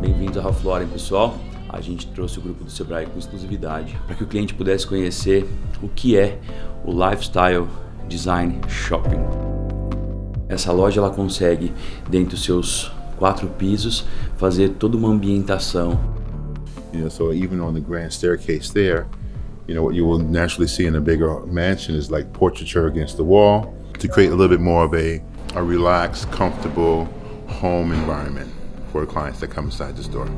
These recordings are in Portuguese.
Bem-vindos Ralph Lauren, pessoal. A gente trouxe o grupo do Sebrae com exclusividade para que o cliente pudesse conhecer o que é o Lifestyle Design Shopping. Essa loja ela consegue, dentro dos seus quatro pisos, fazer toda uma ambientação. You know, so even on the grand staircase there, you know, what you will naturally see in a bigger mansion is like portraiture against the wall to create a little bit more of a, a relaxed, comfortable home environment for clients that come inside the store.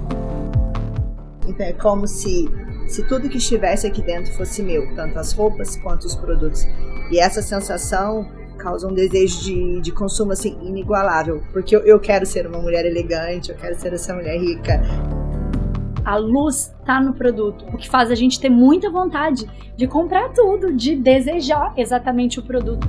Então é como se, se tudo que estivesse aqui dentro fosse meu, tanto as roupas quanto os produtos. E essa sensação causa um desejo de, de consumo assim inigualável, porque eu, eu quero ser uma mulher elegante, eu quero ser essa mulher rica. A luz está no produto, o que faz a gente ter muita vontade de comprar tudo, de desejar exatamente o produto.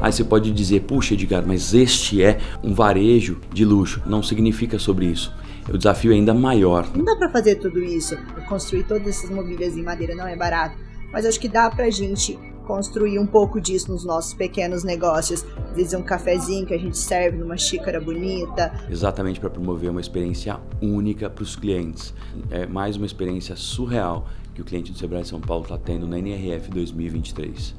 Aí você pode dizer, puxa Edgar, mas este é um varejo de luxo. Não significa sobre isso. O desafio é ainda maior. Não dá para fazer tudo isso, construir todas essas mobílias em madeira não é barato, mas acho que dá pra gente construir um pouco disso nos nossos pequenos negócios. Às vezes um cafezinho que a gente serve numa xícara bonita. Exatamente para promover uma experiência única para os clientes. É mais uma experiência surreal que o cliente do Sebrae São Paulo está tendo na NRF 2023.